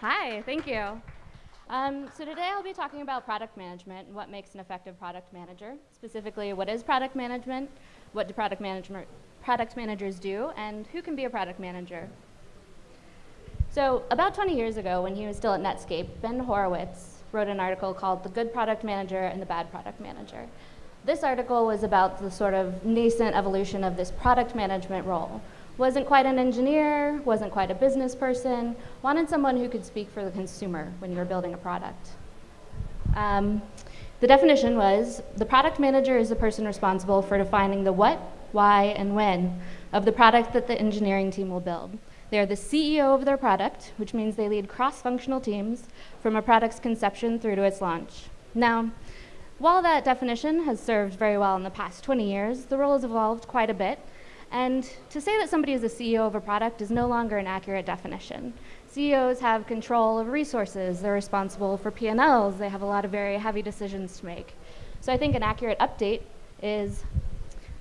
Hi, thank you. Um, so today I'll be talking about product management and what makes an effective product manager. Specifically, what is product management, what do product, management, product managers do, and who can be a product manager. So about 20 years ago, when he was still at Netscape, Ben Horowitz wrote an article called The Good Product Manager and the Bad Product Manager. This article was about the sort of nascent evolution of this product management role, wasn't quite an engineer, wasn't quite a business person, wanted someone who could speak for the consumer when you were building a product. Um, the definition was the product manager is the person responsible for defining the what, why, and when of the product that the engineering team will build. They are the CEO of their product, which means they lead cross-functional teams from a product's conception through to its launch. Now, while that definition has served very well in the past 20 years, the role has evolved quite a bit, and to say that somebody is a CEO of a product is no longer an accurate definition. CEOs have control of resources, they're responsible for P&Ls, they have a lot of very heavy decisions to make. So I think an accurate update is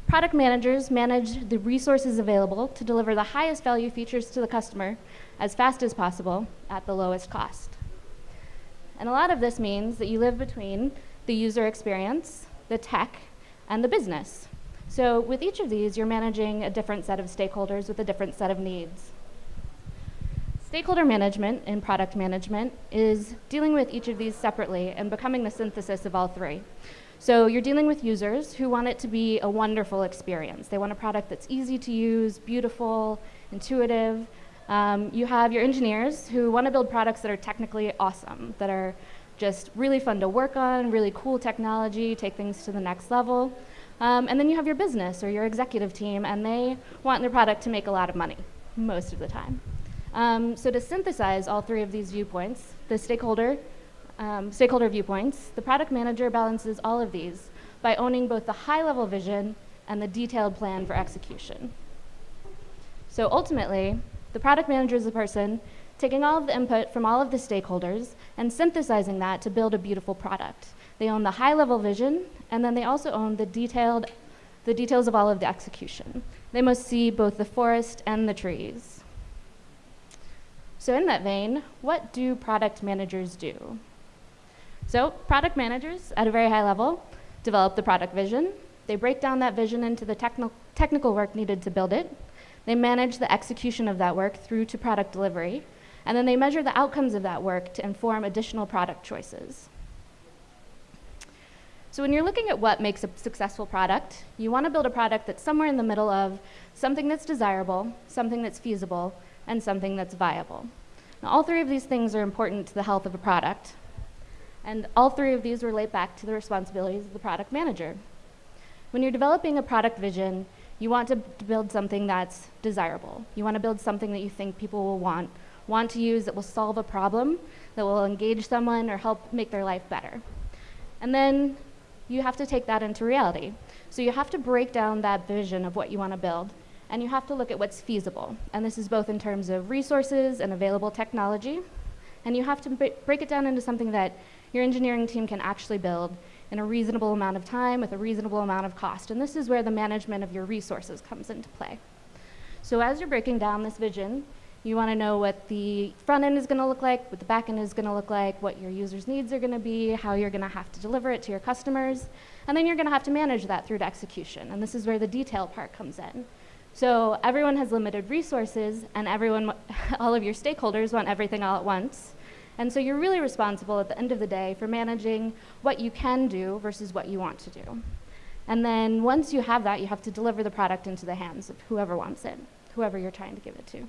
product managers manage the resources available to deliver the highest value features to the customer as fast as possible at the lowest cost. And a lot of this means that you live between the user experience, the tech, and the business. So with each of these, you're managing a different set of stakeholders with a different set of needs. Stakeholder management in product management is dealing with each of these separately and becoming the synthesis of all three. So you're dealing with users who want it to be a wonderful experience. They want a product that's easy to use, beautiful, intuitive. Um, you have your engineers who want to build products that are technically awesome, that are just really fun to work on, really cool technology, take things to the next level. Um, and then you have your business or your executive team, and they want their product to make a lot of money most of the time. Um, so to synthesize all three of these viewpoints, the stakeholder, um, stakeholder viewpoints, the product manager balances all of these by owning both the high-level vision and the detailed plan for execution. So ultimately, the product manager is the person taking all of the input from all of the stakeholders and synthesizing that to build a beautiful product. They own the high-level vision, and then they also own the detailed, the details of all of the execution. They must see both the forest and the trees. So in that vein, what do product managers do? So product managers, at a very high level, develop the product vision. They break down that vision into the techni technical work needed to build it. They manage the execution of that work through to product delivery. And then they measure the outcomes of that work to inform additional product choices. So when you're looking at what makes a successful product, you want to build a product that's somewhere in the middle of something that's desirable, something that's feasible, and something that's viable. Now, all three of these things are important to the health of a product. And all three of these relate back to the responsibilities of the product manager. When you're developing a product vision, you want to build something that's desirable. You want to build something that you think people will want, want to use that will solve a problem, that will engage someone or help make their life better. And then you have to take that into reality. So you have to break down that vision of what you want to build, and you have to look at what's feasible. And this is both in terms of resources and available technology. And you have to break it down into something that your engineering team can actually build in a reasonable amount of time with a reasonable amount of cost. And this is where the management of your resources comes into play. So as you're breaking down this vision, you want to know what the front end is going to look like, what the back end is going to look like, what your users' needs are going to be, how you're going to have to deliver it to your customers, and then you're going to have to manage that through to execution. And this is where the detail part comes in. So everyone has limited resources, and everyone, all of your stakeholders want everything all at once. And so you're really responsible at the end of the day for managing what you can do versus what you want to do. And then once you have that, you have to deliver the product into the hands of whoever wants it, whoever you're trying to give it to.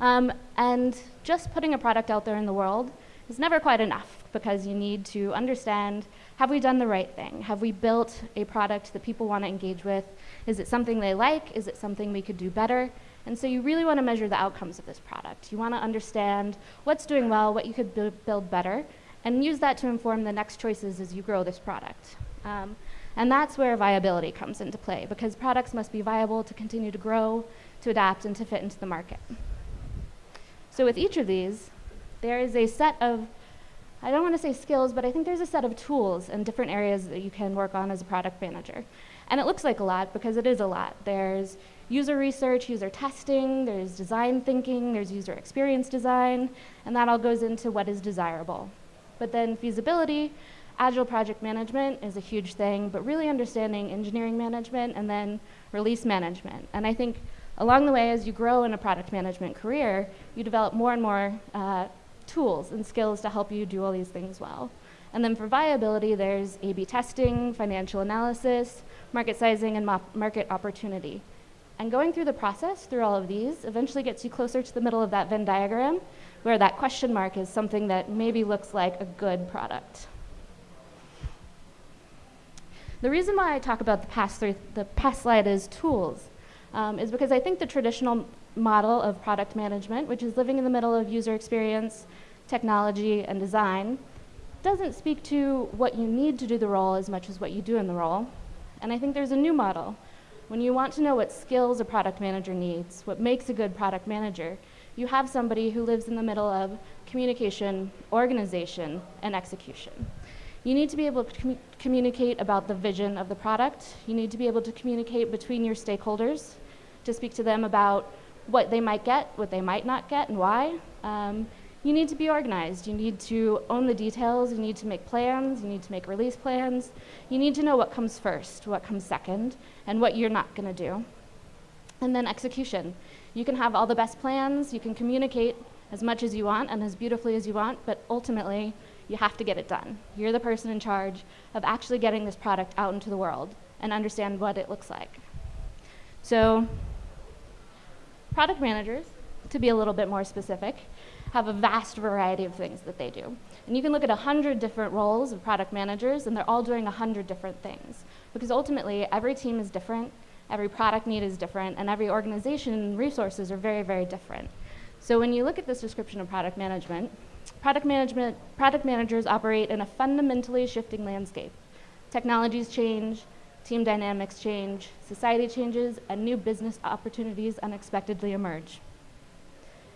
Um, and just putting a product out there in the world is never quite enough because you need to understand, have we done the right thing? Have we built a product that people want to engage with? Is it something they like? Is it something we could do better? And so you really want to measure the outcomes of this product. You want to understand what's doing well, what you could bu build better, and use that to inform the next choices as you grow this product. Um, and that's where viability comes into play, because products must be viable to continue to grow, to adapt, and to fit into the market. So with each of these, there is a set of, I don't want to say skills, but I think there's a set of tools and different areas that you can work on as a product manager. And it looks like a lot because it is a lot. There's user research, user testing, there's design thinking, there's user experience design, and that all goes into what is desirable. But then feasibility, agile project management is a huge thing, but really understanding engineering management and then release management. And I think along the way, as you grow in a product management career, you develop more and more uh, tools and skills to help you do all these things well. And then for viability, there's A-B testing, financial analysis, market sizing, and market opportunity. And going through the process, through all of these, eventually gets you closer to the middle of that Venn diagram, where that question mark is something that maybe looks like a good product. The reason why I talk about the past, the past slide as tools um, is because I think the traditional model of product management, which is living in the middle of user experience, technology, and design, doesn't speak to what you need to do the role as much as what you do in the role. And I think there's a new model. When you want to know what skills a product manager needs, what makes a good product manager, you have somebody who lives in the middle of communication, organization, and execution. You need to be able to com communicate about the vision of the product. You need to be able to communicate between your stakeholders, to speak to them about what they might get, what they might not get, and why. Um, you need to be organized. You need to own the details. You need to make plans. You need to make release plans. You need to know what comes first, what comes second, and what you're not going to do. And then execution. You can have all the best plans. You can communicate as much as you want and as beautifully as you want, but ultimately, you have to get it done. You're the person in charge of actually getting this product out into the world and understand what it looks like. So, product managers, to be a little bit more specific, have a vast variety of things that they do. And you can look at 100 different roles of product managers, and they're all doing 100 different things. Because ultimately, every team is different, every product need is different, and every organization and resources are very, very different. So when you look at this description of product management, product management, product managers operate in a fundamentally shifting landscape. Technologies change, team dynamics change, society changes, and new business opportunities unexpectedly emerge.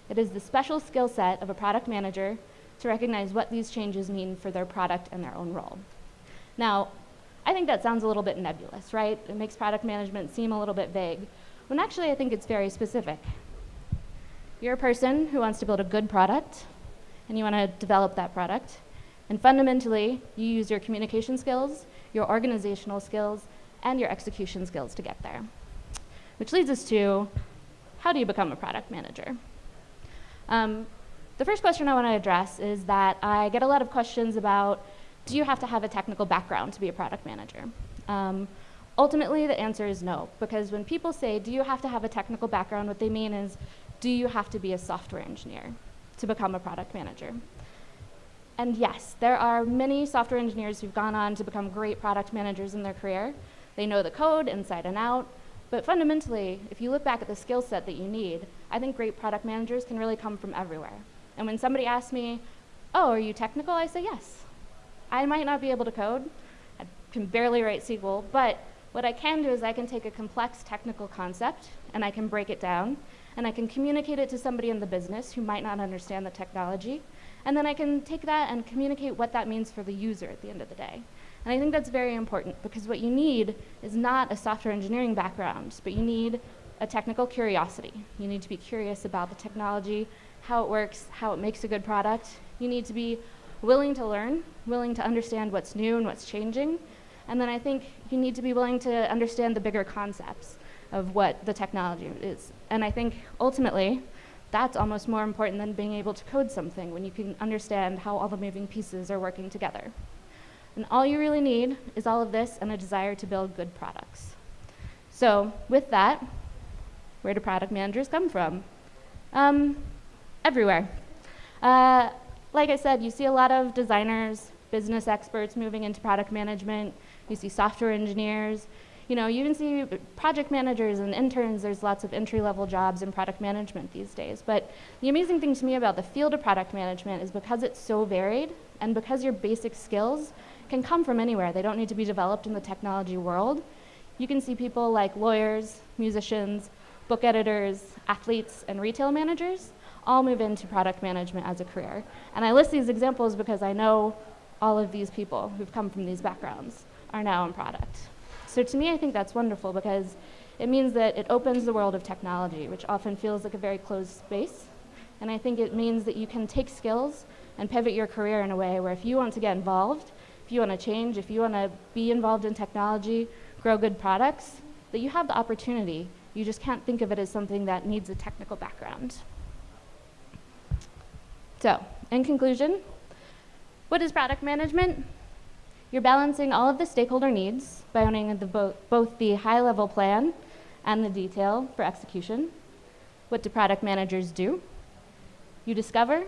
It is the special skill set of a product manager to recognize what these changes mean for their product and their own role. Now, I think that sounds a little bit nebulous, right? It makes product management seem a little bit vague, when actually I think it's very specific. You're a person who wants to build a good product, and you want to develop that product. And fundamentally, you use your communication skills, your organizational skills, and your execution skills to get there. Which leads us to, how do you become a product manager? Um, the first question I want to address is that I get a lot of questions about do you have to have a technical background to be a product manager? Um, ultimately, the answer is no, because when people say, do you have to have a technical background, what they mean is, do you have to be a software engineer to become a product manager? And yes, there are many software engineers who've gone on to become great product managers in their career. They know the code inside and out, but fundamentally, if you look back at the skill set that you need, I think great product managers can really come from everywhere. And when somebody asks me, oh, are you technical? I say yes. I might not be able to code. I can barely write SQL, but what I can do is I can take a complex technical concept and I can break it down and I can communicate it to somebody in the business who might not understand the technology. And then I can take that and communicate what that means for the user at the end of the day. And I think that's very important because what you need is not a software engineering background, but you need a technical curiosity. You need to be curious about the technology, how it works, how it makes a good product. You need to be willing to learn, willing to understand what's new and what's changing. And then I think you need to be willing to understand the bigger concepts of what the technology is. And I think ultimately, that's almost more important than being able to code something when you can understand how all the moving pieces are working together. And all you really need is all of this and a desire to build good products. So with that, where do product managers come from? Um, everywhere. Uh, like I said, you see a lot of designers, business experts moving into product management. You see software engineers. You know, you even see project managers and interns. There's lots of entry-level jobs in product management these days. But the amazing thing to me about the field of product management is because it's so varied and because your basic skills can come from anywhere. They don't need to be developed in the technology world. You can see people like lawyers, musicians, book editors, athletes, and retail managers all move into product management as a career. And I list these examples because I know all of these people who've come from these backgrounds are now in product. So to me, I think that's wonderful because it means that it opens the world of technology, which often feels like a very closed space. And I think it means that you can take skills and pivot your career in a way where if you want to get involved, if you want to change, if you want to be involved in technology, grow good products, that you have the opportunity. You just can't think of it as something that needs a technical background. So, in conclusion, what is product management? You're balancing all of the stakeholder needs by owning the bo both the high level plan and the detail for execution. What do product managers do? You discover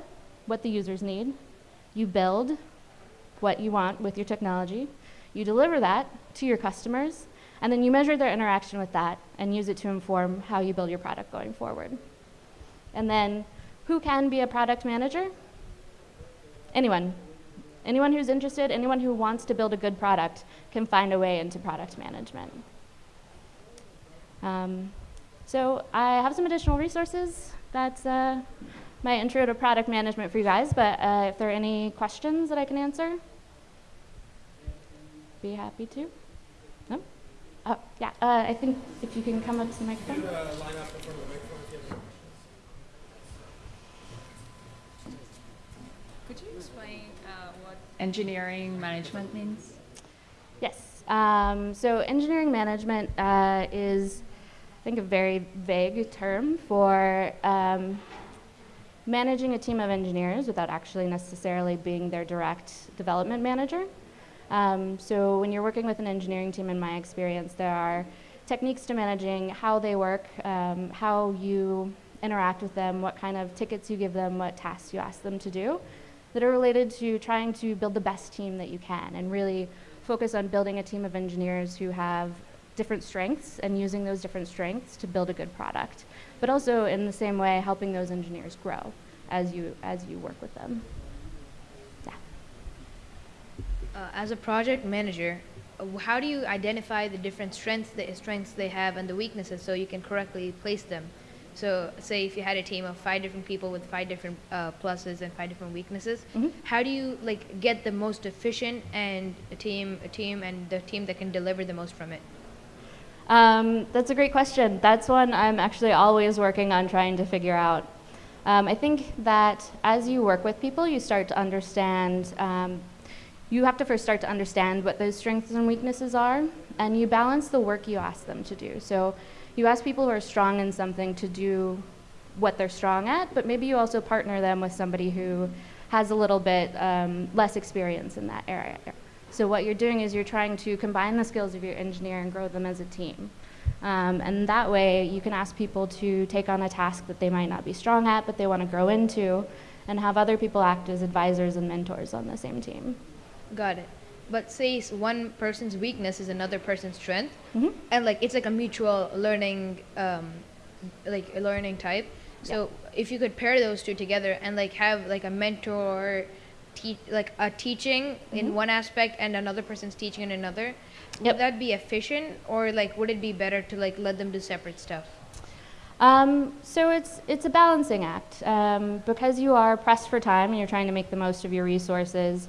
what the users need. You build what you want with your technology. You deliver that to your customers, and then you measure their interaction with that and use it to inform how you build your product going forward. And then, who can be a product manager? Anyone. Anyone who's interested, anyone who wants to build a good product can find a way into product management. Um, so I have some additional resources. That's uh, my intro to product management for you guys, but uh, if there are any questions that I can answer, be happy to. No? Oh, yeah, uh, I think if you can come up to the microphone. Could you explain uh, what engineering management means? Yes. Um, so engineering management uh, is, I think, a very vague term for um, managing a team of engineers without actually necessarily being their direct development manager. Um, so when you're working with an engineering team, in my experience, there are techniques to managing how they work, um, how you interact with them, what kind of tickets you give them, what tasks you ask them to do, that are related to trying to build the best team that you can and really focus on building a team of engineers who have different strengths and using those different strengths to build a good product. But also in the same way, helping those engineers grow as you, as you work with them. Uh, as a project manager, uh, how do you identify the different strengths, the strengths they have and the weaknesses so you can correctly place them? So, say if you had a team of five different people with five different uh, pluses and five different weaknesses, Mhm. how do you like get the most efficient and a team, a team, and the team that can deliver the most from it? Um, that's a great question. That's one I'm actually always working on trying to figure out. Um, I think that as you work with people, you start to understand, um, you have to first start to understand what those strengths and weaknesses are, and you balance the work you ask them to do. So you ask people who are strong in something to do what they're strong at, but maybe you also partner them with somebody who has a little bit um, less experience in that area. So what you're doing is you're trying to combine the skills of your engineer and grow them as a team. Um, and that way you can ask people to take on a task that they might not be strong at, but they want to grow into, and have other people act as advisors and mentors on the same team. Got it. But say one person's weakness is another person's strength, Mhm. and like it's like a mutual learning, um, like a learning type. So if you could pair those two together and like have like a mentor, te- like a teaching in one aspect and another person's teaching in another, Mm-hmm. Yep. would that be efficient or like would it be better to like let them do separate stuff? Um, so it's it's a balancing act um, because you are pressed for time and you're trying to make the most of your resources.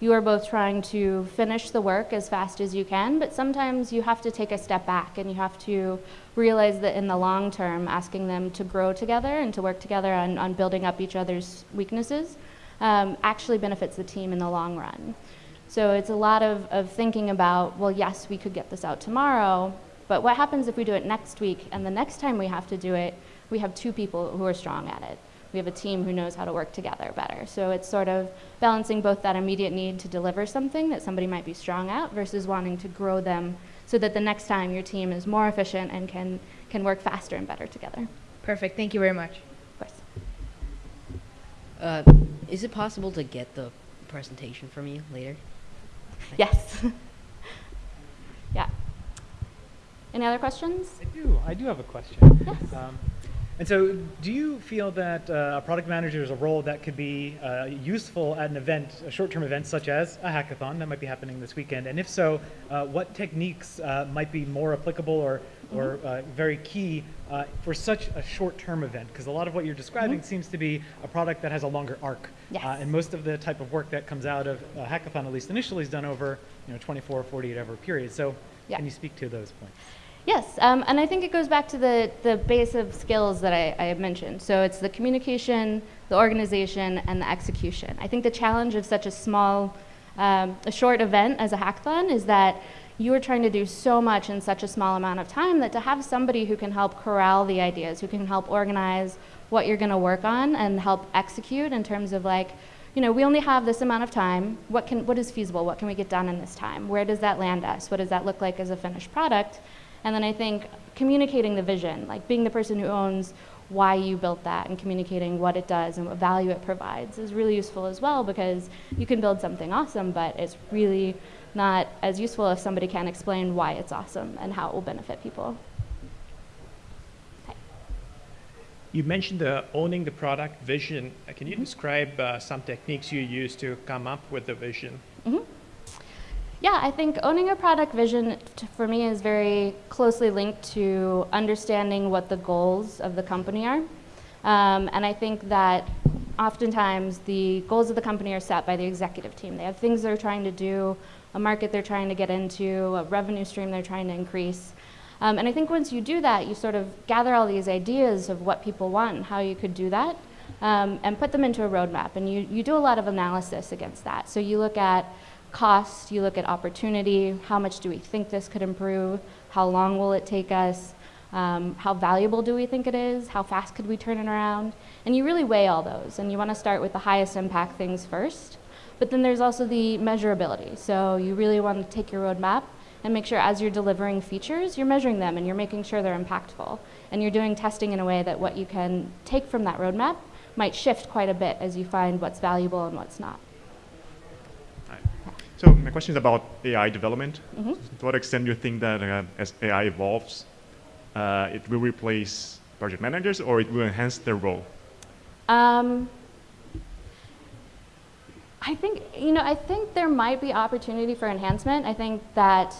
You are both trying to finish the work as fast as you can, but sometimes you have to take a step back and you have to realize that in the long term, asking them to grow together and to work together on, on building up each other's weaknesses um, actually benefits the team in the long run. So it's a lot of, of thinking about, well, yes, we could get this out tomorrow, but what happens if we do it next week and the next time we have to do it, we have two people who are strong at it. We have a team who knows how to work together better. So it's sort of balancing both that immediate need to deliver something that somebody might be strong at versus wanting to grow them so that the next time your team is more efficient and can, can work faster and better together. Perfect. Thank you very much. Of course. Uh, is it possible to get the presentation from you later? Yes. yeah. Any other questions? I do. I do have a question. Yes. Um, and so, do you feel that uh, a product manager is a role that could be uh, useful at an event, a short-term event such as a hackathon that might be happening this weekend? And if so, uh, what techniques uh, might be more applicable or, or uh, very key uh, for such a short-term event? Because a lot of what you're describing seems to be a product that has a longer arc. Yes. Uh, and most of the type of work that comes out of a hackathon, at least initially, is done over you know 24, 48 hour period. So Yeah. Can you speak to those points? Yes, um, and I think it goes back to the, the base of skills that I, I have mentioned. So it's the communication, the organization, and the execution. I think the challenge of such a small, um, a short event as a hackathon is that you are trying to do so much in such a small amount of time that to have somebody who can help corral the ideas, who can help organize what you're going to work on and help execute in terms of like, you know, we only have this amount of time. What can, what is feasible? What can we get done in this time? Where does that land us? What does that look like as a finished product? And then I think communicating the vision, like being the person who owns why you built that and communicating what it does and what value it provides is really useful as well because you can build something awesome, but it's really not as useful if somebody can't explain why it's awesome and how it will benefit people. You mentioned the owning the product vision. Can you describe uh, some techniques you use to come up with the vision? Yeah, I think owning a product vision for me is very closely linked to understanding what the goals of the company are. Um, and I think that oftentimes the goals of the company are set by the executive team. They have things they're trying to do, a market they're trying to get into, a revenue stream they're trying to increase. Um, and I think once you do that, you sort of gather all these ideas of what people want and how you could do that um, and put them into a roadmap. And you, you do a lot of analysis against that. So you look at cost, you look at opportunity, how much do we think this could improve, how long will it take us, um, how valuable do we think it is, how fast could we turn it around, and you really weigh all those, and you want to start with the highest impact things first. But then there's also the measurability, so you really want to take your roadmap and make sure as you're delivering features, you're measuring them and you're making sure they're impactful, and you're doing testing in a way that what you can take from that roadmap might shift quite a bit as you find what's valuable and what's not. So my question is about AI development. Mhm. To what extent do you think that uh, as AI evolves, uh, it will replace project managers or it will enhance their role? Um, I think you know. I think there might be opportunity for enhancement. I think that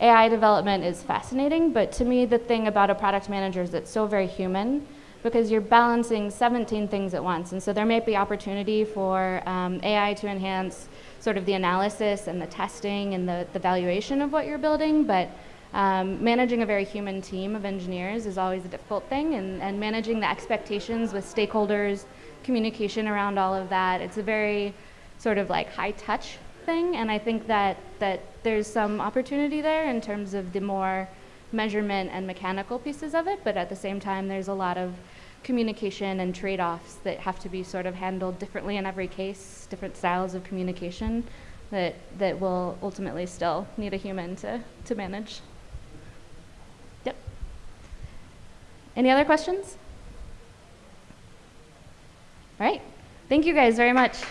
AI development is fascinating, but to me, the thing about a product manager is it's so very human because you're balancing 17 things at once, and so there may be opportunity for um, AI to enhance sort of the analysis and the testing and the, the valuation of what you're building, but um, managing a very human team of engineers is always a difficult thing, and, and managing the expectations with stakeholders, communication around all of that. It's a very sort of like high touch thing, and I think that, that there's some opportunity there in terms of the more measurement and mechanical pieces of it, but at the same time, there's a lot of communication and trade offs that have to be sort of handled differently in every case, different styles of communication that, that will ultimately still need a human to, to manage. Yep. Any other questions? All right. Thank you guys very much.